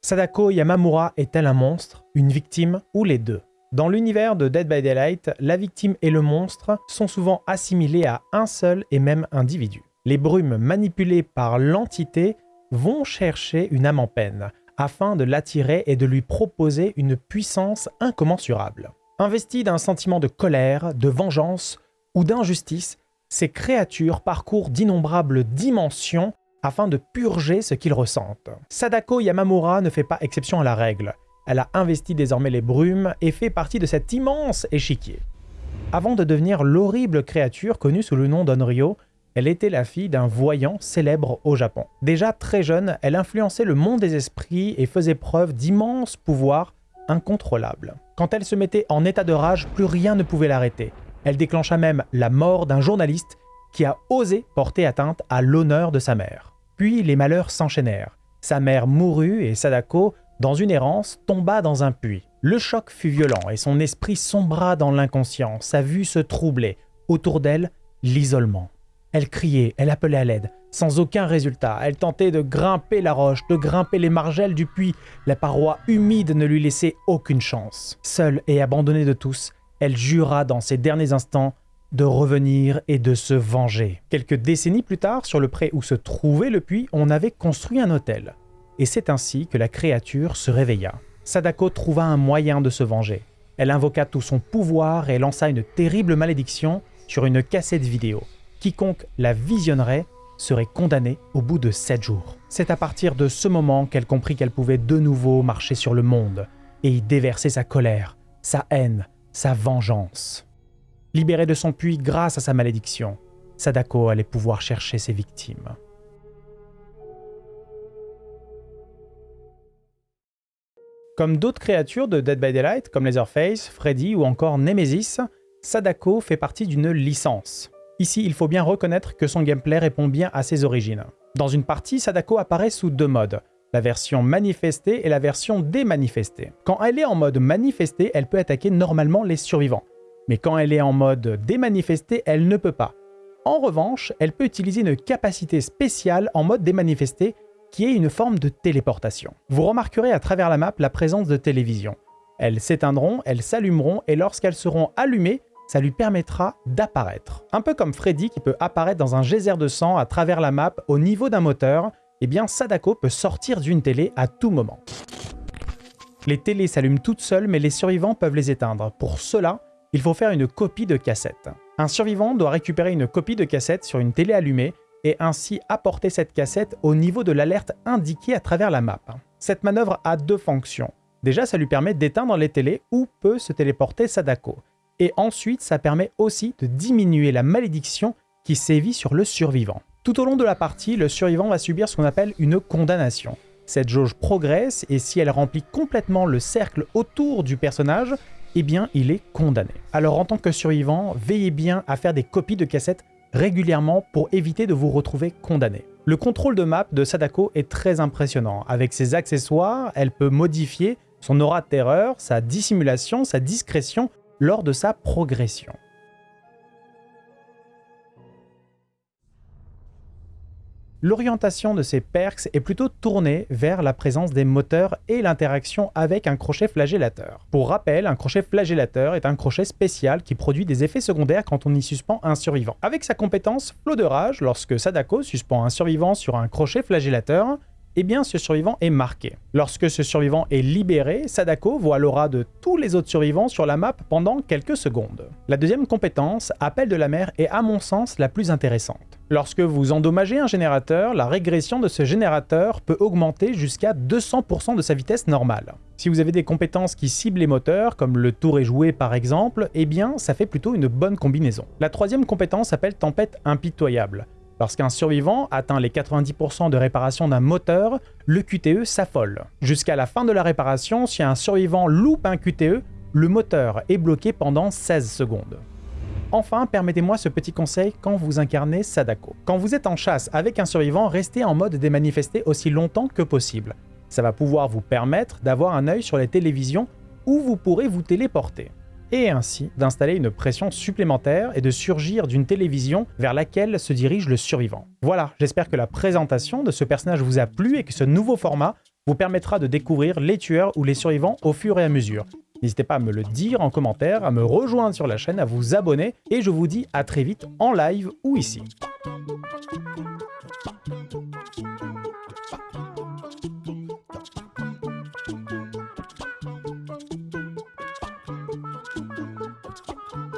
Sadako Yamamura est-elle un monstre, une victime ou les deux? Dans l'univers de Dead by Daylight, la victime et le monstre sont souvent assimilés à un seul et même individu. Les brumes manipulées par l'entité vont chercher une âme en peine, afin de l'attirer et de lui proposer une puissance incommensurable. Investies d'un sentiment de colère, de vengeance ou d'injustice, ces créatures parcourent d'innombrables dimensions afin de purger ce qu'ils ressentent. Sadako Yamamura ne fait pas exception à la règle. Elle a investi désormais les brumes et fait partie de cet immense échiquier. Avant de devenir l'horrible créature connue sous le nom d'Onryo, elle était la fille d'un voyant célèbre au Japon. Déjà très jeune, elle influençait le monde des esprits et faisait preuve d'immenses pouvoirs incontrôlables. Quand elle se mettait en état de rage, plus rien ne pouvait l'arrêter. Elle déclencha même la mort d'un journaliste qui a osé porter atteinte à l'honneur de sa mère. Puis les malheurs s'enchaînèrent. Sa mère mourut et Sadako, dans une errance, tomba dans un puits. Le choc fut violent et son esprit sombra dans l'inconscient, sa vue se troublait. Autour d'elle, l'isolement. Elle criait, elle appelait à l'aide, sans aucun résultat. Elle tentait de grimper la roche, de grimper les margelles du puits. La paroi humide ne lui laissait aucune chance. Seule et abandonnée de tous, elle jura dans ses derniers instants de revenir et de se venger. Quelques décennies plus tard, sur le pré où se trouvait le puits, on avait construit un hôtel. Et c'est ainsi que la créature se réveilla. Sadako trouva un moyen de se venger. Elle invoqua tout son pouvoir et lança une terrible malédiction sur une cassette vidéo. Quiconque la visionnerait serait condamné au bout de sept jours. C'est à partir de ce moment qu'elle comprit qu'elle pouvait de nouveau marcher sur le monde et y déverser sa colère, sa haine, sa vengeance. Libérée de son puits grâce à sa malédiction, Sadako allait pouvoir chercher ses victimes. Comme d'autres créatures de Dead by Daylight, comme Leatherface, Freddy ou encore Nemesis, Sadako fait partie d'une licence. Ici, il faut bien reconnaître que son gameplay répond bien à ses origines. Dans une partie, Sadako apparaît sous deux modes, la version manifestée et la version démanifestée. Quand elle est en mode manifesté, elle peut attaquer normalement les survivants. Mais quand elle est en mode démanifesté, elle ne peut pas. En revanche, elle peut utiliser une capacité spéciale en mode démanifesté qui est une forme de téléportation. Vous remarquerez à travers la map la présence de télévisions. Elles s'éteindront, elles s'allumeront et lorsqu'elles seront allumées, ça lui permettra d'apparaître. Un peu comme Freddy qui peut apparaître dans un geyser de sang à travers la map au niveau d'un moteur, eh bien Sadako peut sortir d'une télé à tout moment. Les télés s'allument toutes seules mais les survivants peuvent les éteindre. Pour cela, il faut faire une copie de cassette. Un survivant doit récupérer une copie de cassette sur une télé allumée et ainsi apporter cette cassette au niveau de l'alerte indiquée à travers la map. Cette manœuvre a deux fonctions. Déjà, ça lui permet d'éteindre les télés où peut se téléporter Sadako et ensuite ça permet aussi de diminuer la malédiction qui sévit sur le survivant. Tout au long de la partie, le survivant va subir ce qu'on appelle une condamnation. Cette jauge progresse et si elle remplit complètement le cercle autour du personnage, eh bien il est condamné. Alors en tant que survivant, veillez bien à faire des copies de cassettes régulièrement pour éviter de vous retrouver condamné. Le contrôle de map de Sadako est très impressionnant. Avec ses accessoires, elle peut modifier son aura de terreur, sa dissimulation, sa discrétion lors de sa progression. L'orientation de ces perks est plutôt tournée vers la présence des moteurs et l'interaction avec un crochet flagellateur. Pour rappel, un crochet flagellateur est un crochet spécial qui produit des effets secondaires quand on y suspend un survivant. Avec sa compétence Flot de rage, lorsque Sadako suspend un survivant sur un crochet flagellateur, eh bien ce survivant est marqué. Lorsque ce survivant est libéré, Sadako voit l'aura de tous les autres survivants sur la map pendant quelques secondes. La deuxième compétence, Appel de la mer, est à mon sens la plus intéressante. Lorsque vous endommagez un générateur, la régression de ce générateur peut augmenter jusqu'à 200% de sa vitesse normale. Si vous avez des compétences qui ciblent les moteurs, comme le tour est joué par exemple, eh bien ça fait plutôt une bonne combinaison. La troisième compétence s'appelle Tempête impitoyable. Lorsqu'un survivant atteint les 90% de réparation d'un moteur, le QTE s'affole. Jusqu'à la fin de la réparation, si un survivant loupe un QTE, le moteur est bloqué pendant 16 secondes. Enfin, permettez-moi ce petit conseil quand vous incarnez Sadako. Quand vous êtes en chasse avec un survivant, restez en mode démanifesté aussi longtemps que possible. Ça va pouvoir vous permettre d'avoir un œil sur les télévisions où vous pourrez vous téléporter et ainsi d'installer une pression supplémentaire et de surgir d'une télévision vers laquelle se dirige le survivant. Voilà, j'espère que la présentation de ce personnage vous a plu et que ce nouveau format vous permettra de découvrir les tueurs ou les survivants au fur et à mesure. N'hésitez pas à me le dire en commentaire, à me rejoindre sur la chaîne, à vous abonner, et je vous dis à très vite en live ou ici.